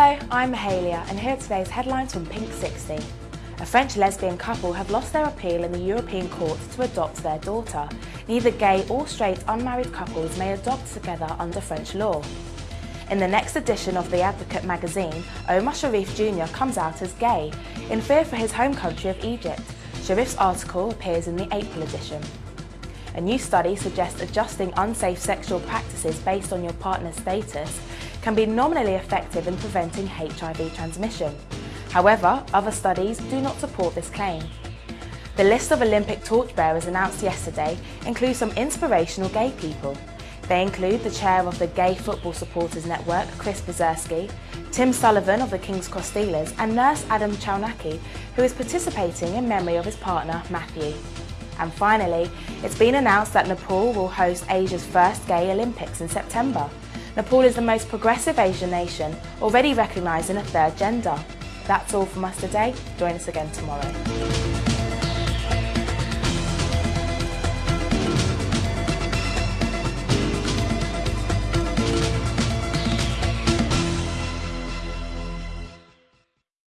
Hello, I'm Mahalia and here are today's headlines from Pink 60. A French lesbian couple have lost their appeal in the European court to adopt their daughter. Neither gay or straight unmarried couples may adopt together under French law. In the next edition of The Advocate magazine, Omar Sharif Jr. comes out as gay, in fear for his home country of Egypt. Sharif's article appears in the April edition. A new study suggests adjusting unsafe sexual practices based on your partner's status can be nominally effective in preventing HIV transmission. However, other studies do not support this claim. The list of Olympic torchbearers announced yesterday includes some inspirational gay people. They include the chair of the Gay Football Supporters Network, Chris Basiurski, Tim Sullivan of the King's Cross Steelers and nurse Adam Chalnacki, who is participating in memory of his partner, Matthew. And finally, it's been announced that Nepal will host Asia's first Gay Olympics in September. Nepal is the most progressive Asian nation, already recognising a third gender. That's all from us today. Join us again tomorrow.